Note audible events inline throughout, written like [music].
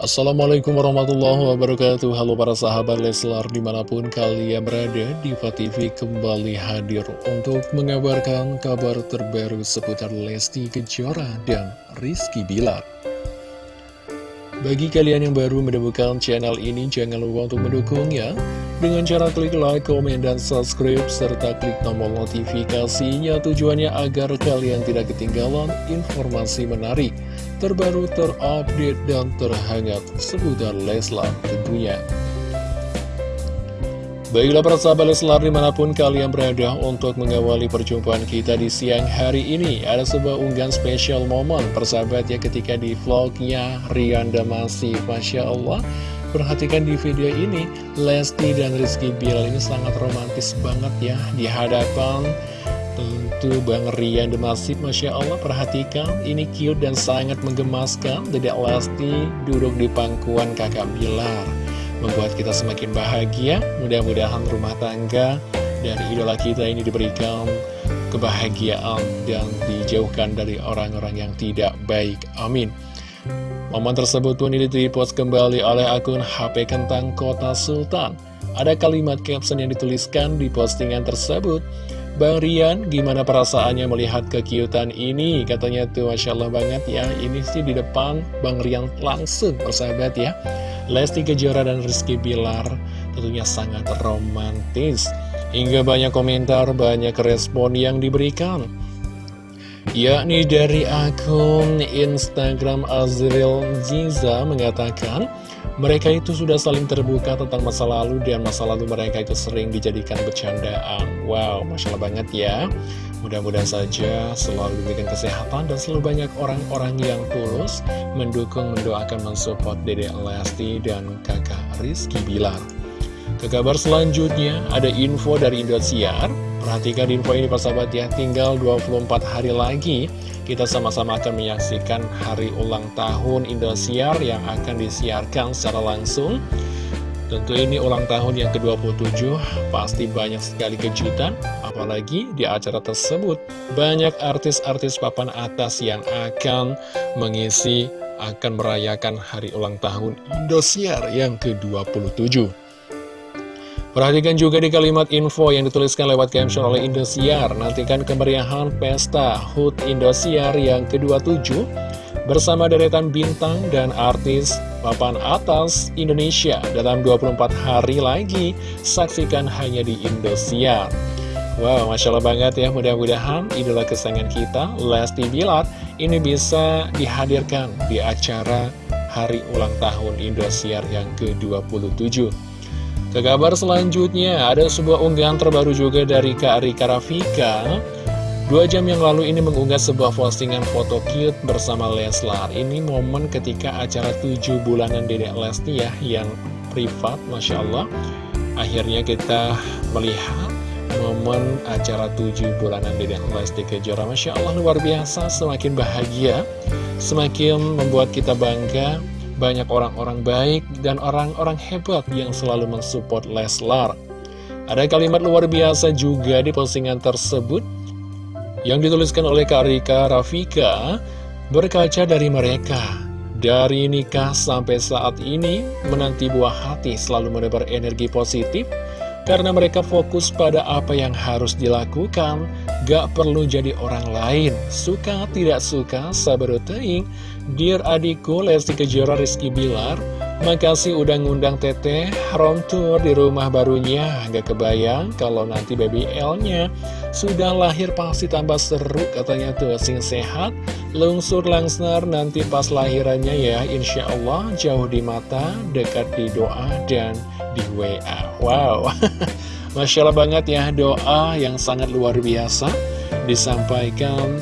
Assalamualaikum warahmatullahi wabarakatuh. Halo para sahabat Leslar di mana pun kalian berada Diva TV kembali hadir untuk mengabarkan kabar terbaru seputar Lesti Kejora dan Rizky Bilar. Bagi kalian yang baru menemukan channel ini jangan lupa untuk mendukungnya Dengan cara klik like, komen, dan subscribe serta klik tombol notifikasinya tujuannya agar kalian tidak ketinggalan informasi menarik terbaru, terupdate, dan terhangat seputar Leslar tentunya. Baiklah para sahabat Leslar di mana pun kalian berada untuk mengawali perjumpaan kita di siang hari ini Ada sebuah unggahan spesial momen persahabat ya ketika di vlognya Rianda masih. Masya Allah Perhatikan di video ini Lesti dan Rizky Bilar ini sangat romantis banget ya Di hadapan Tentu Bang Rian Demasif Masya Allah perhatikan Ini cute dan sangat menggemaskan Dedek Lesti duduk di pangkuan kakak Bilar Membuat kita semakin bahagia. Mudah-mudahan rumah tangga dari idola kita ini diberikan kebahagiaan Dan dijauhkan dari orang-orang yang tidak baik. Amin. Momen tersebut pun dipost kembali oleh akun HP Kentang Kota Sultan. Ada kalimat caption yang dituliskan di postingan tersebut Bang Rian, gimana perasaannya melihat kekiutan ini? Katanya tuh Masya Allah banget ya. Ini sih di depan Bang Rian langsung persahabat ya. Lesti Kejora dan Rizky Bilar tentunya sangat romantis. Hingga banyak komentar, banyak respon yang diberikan. Yakni dari akun Instagram Azril Ziza mengatakan mereka itu sudah saling terbuka tentang masa lalu dan masa lalu mereka itu sering dijadikan bercandaan. Wow, Masya Allah banget ya. Mudah-mudahan saja selalu diberikan kesehatan dan selalu banyak orang-orang yang tulus mendukung, mendoakan, mensupport Dede Lesti dan kakak Rizky Bilar. Ke kabar selanjutnya, ada info dari Indosiar. Perhatikan info ini persahabat ya, tinggal 24 hari lagi kita sama-sama akan menyaksikan hari ulang tahun Indosiar yang akan disiarkan secara langsung. Tentu ini ulang tahun yang ke-27, pasti banyak sekali kejutan, apalagi di acara tersebut banyak artis-artis papan atas yang akan mengisi, akan merayakan hari ulang tahun Indosiar yang ke-27. Perhatikan juga di kalimat info yang dituliskan lewat caption oleh Indosiar. Nantikan kemeriahan pesta HUT Indosiar yang ke-27 bersama deretan bintang dan artis papan atas Indonesia dalam 24 hari lagi. Saksikan hanya di Indosiar. Wow, Masya Allah banget ya, mudah-mudahan idola kesayangan kita, Lesti Bilar, ini bisa dihadirkan di acara hari ulang tahun Indosiar yang ke-27. Ke kabar selanjutnya, ada sebuah unggahan terbaru juga dari Kak Rika Rafika. Dua jam yang lalu ini mengunggah sebuah postingan foto cute bersama Leslar. Ini momen ketika acara 7 bulanan Dedek Lesti ya, yang privat, Masya Allah. Akhirnya kita melihat momen acara 7 bulanan Dedek Lesti Kejora. Masya Allah, luar biasa, semakin bahagia, semakin membuat kita bangga banyak orang-orang baik dan orang-orang hebat yang selalu mensupport Leslar. Ada kalimat luar biasa juga di postingan tersebut yang dituliskan oleh Kak Rika Rafika berkaca dari mereka. Dari nikah sampai saat ini, menanti buah hati selalu menebar energi positif karena mereka fokus pada apa yang harus dilakukan, gak perlu jadi orang lain. Suka tidak suka, sabar teing, Dear adikku Lesti Kejora Rizky Bilar Makasih udah ngundang teteh. Home tour di rumah barunya Gak kebayang kalau nanti baby L-nya Sudah lahir pasti tambah seru katanya tuh Sing sehat, lungsur langsar nanti pas lahirannya ya Insya Allah jauh di mata, dekat di doa dan di WA Wow. [laughs] Masya Allah banget ya doa yang sangat luar biasa Disampaikan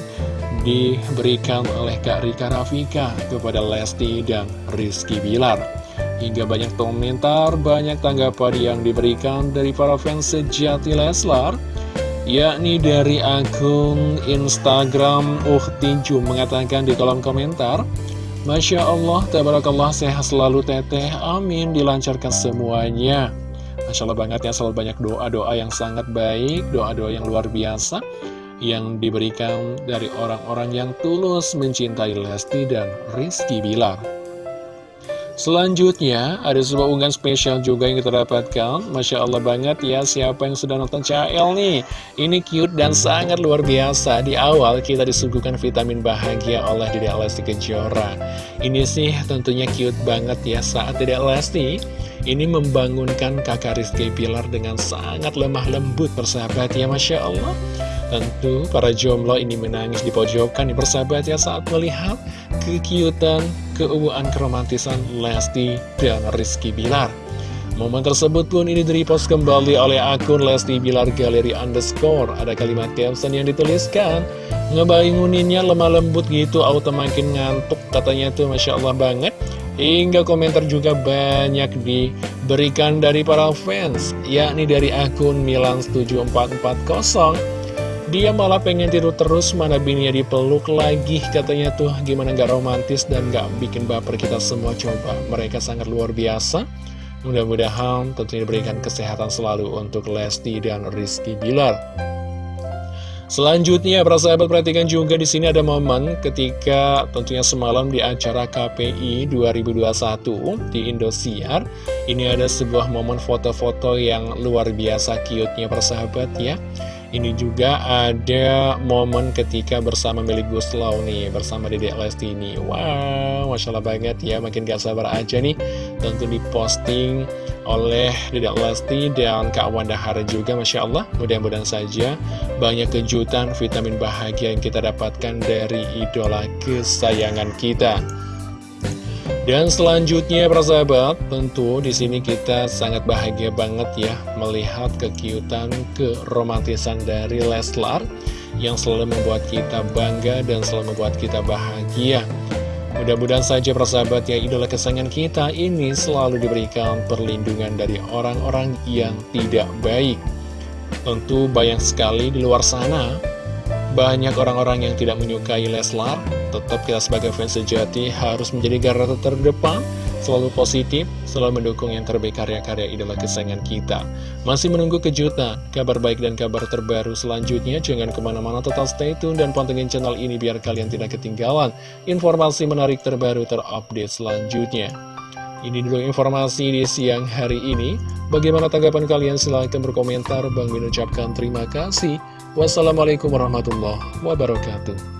diberikan oleh Kak Rika Rafika kepada Lesti dan Rizky Bilar. Hingga banyak komentar, banyak tanggapan yang diberikan dari para fans sejati Leslar, yakni dari akun Instagram Uhtinju mengatakan di kolom komentar, Masya Allah, tabarakallah, sehat selalu teteh, amin, dilancarkan semuanya. Masya Allah banget ya, selalu banyak doa-doa yang sangat baik, doa-doa yang luar biasa yang diberikan dari orang-orang yang tulus mencintai Lesti dan Rizky Bilar. Selanjutnya, ada sebuah unggahan spesial juga yang kita dapatkan. Masya Allah banget ya, siapa yang sudah nonton CL nih? Ini cute dan sangat luar biasa. Di awal kita disuguhkan vitamin bahagia oleh Dede Lesti Kejora. Ini sih tentunya cute banget ya saat Dede Lesti ini membangunkan kakak Rizky Pilar dengan sangat lemah lembut persahabat ya Masya Allah. Tentu para jomblo ini menangis di pojokan nih persahabat ya saat melihat kekiutan, keuuan keromantisan Lesti dan Rizky Bilar. Momen tersebut pun ini direpost kembali oleh akun Lesti Bilar Galeri Underscore. Ada kalimat caption yang dituliskan, ngebanguninnya lemah lembut gitu, auto makin ngantuk, katanya tuh Masya Allah banget. Hingga komentar juga banyak diberikan dari para fans, yakni dari akun Milan7440. Dia malah pengen tidur terus, mana bininya dipeluk lagi, katanya tuh gimana gak romantis dan gak bikin baper kita semua coba. Mereka sangat luar biasa. Mudah-mudahan tentunya diberikan kesehatan selalu untuk Lesti dan Rizky Bilar. Selanjutnya, para sahabat perhatikan juga di sini ada momen ketika tentunya semalam di acara KPI 2021 di Indosiar. Ini ada sebuah momen foto-foto yang luar biasa cute-nya persahabat ya. Ini juga ada momen ketika bersama Meli Guslau nih, bersama Dedek Lesti ini. Wow, Masya Allah banget ya, makin gak sabar aja nih. Tentu diposting oleh Dedek Lesti dan Kak Wanda Hara juga, Masya Allah. Mudah-mudahan saja banyak kejutan, vitamin bahagia yang kita dapatkan dari idola kesayangan kita. Dan selanjutnya para sahabat, tentu di sini kita sangat bahagia banget ya melihat kekiutan, keromantisan dari Leslar yang selalu membuat kita bangga dan selalu membuat kita bahagia. Mudah-mudahan saja para sahabat ya idola kesayangan kita ini selalu diberikan perlindungan dari orang-orang yang tidak baik. Tentu banyak sekali di luar sana banyak orang-orang yang tidak menyukai Leslar, tetap kita sebagai fans sejati harus menjadi garda terdepan, selalu positif, selalu mendukung yang terbaik karya-karya idola kesayangan kita. Masih menunggu kejutan, kabar baik dan kabar terbaru selanjutnya, jangan ke mana-mana tetap stay tune dan pantengin channel ini biar kalian tidak ketinggalan informasi menarik terbaru terupdate selanjutnya. Ini dulu informasi di siang hari ini. Bagaimana tanggapan kalian? Silahkan berkomentar. Bang Min ucapkan terima kasih. Wassalamualaikum warahmatullahi wabarakatuh.